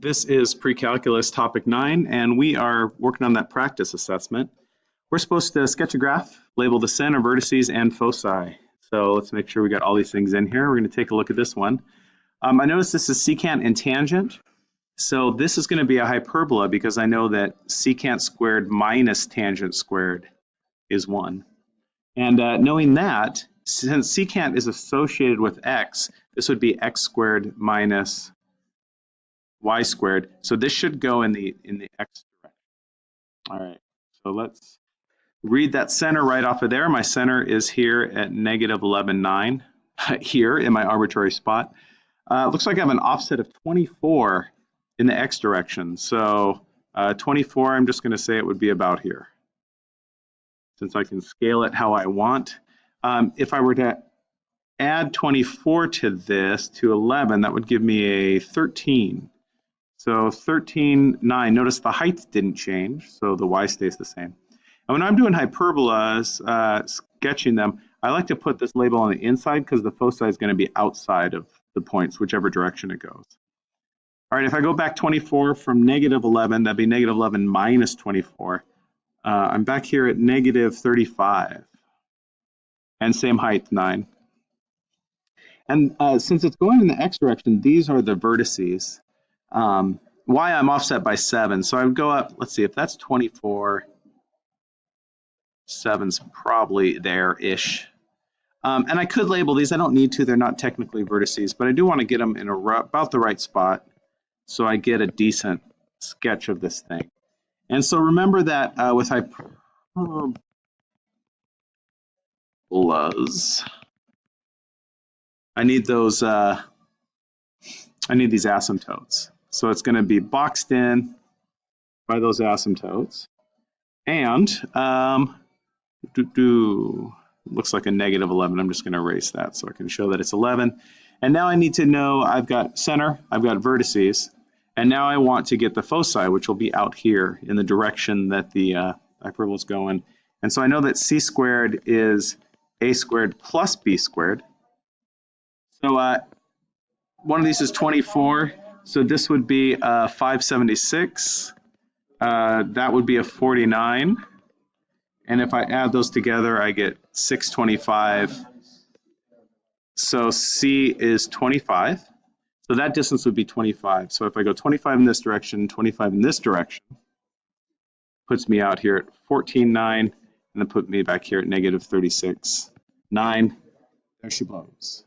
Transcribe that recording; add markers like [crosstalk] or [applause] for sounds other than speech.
This is pre-calculus topic nine, and we are working on that practice assessment. We're supposed to sketch a graph, label the center, vertices, and foci. So let's make sure we got all these things in here. We're going to take a look at this one. Um, I notice this is secant and tangent. So this is going to be a hyperbola because I know that secant squared minus tangent squared is 1. And uh, knowing that, since secant is associated with x, this would be x squared minus y squared. So this should go in the in the x direction. All right, so let's read that center right off of there. My center is here at negative 11, 9, [laughs] here in my arbitrary spot. Uh, looks like I have an offset of 24 in the x direction. So uh, 24, I'm just going to say it would be about here. Since I can scale it how I want. Um, if I were to add 24 to this, to 11, that would give me a 13. So 13, 9, notice the height didn't change, so the y stays the same. And when I'm doing hyperbolas, uh, sketching them, I like to put this label on the inside because the foci is going to be outside of the points, whichever direction it goes. All right, if I go back 24 from negative 11, that'd be negative 11 minus 24. Uh, I'm back here at negative 35. And same height, 9. And uh, since it's going in the x direction, these are the vertices um, I'm offset by 7. So I would go up, let's see, if that's 24, 7's probably there-ish. Um, and I could label these. I don't need to. They're not technically vertices, but I do want to get them in about the right spot so I get a decent sketch of this thing. And so remember that uh, with hyperbolas, I need those, uh, I need these asymptotes. So it's going to be boxed in by those asymptotes. And um, looks like a negative 11. I'm just going to erase that so I can show that it's 11. And now I need to know I've got center, I've got vertices, and now I want to get the foci, which will be out here in the direction that the uh, hyperbola is going. And so I know that c squared is a squared plus b squared. So uh, one of these is 24. So this would be a 576. Uh, that would be a 49. And if I add those together, I get 625. So C is 25. So that distance would be 25. So if I go 25 in this direction, 25 in this direction, puts me out here at 14.9, and then put me back here at negative 36.9. There she blows.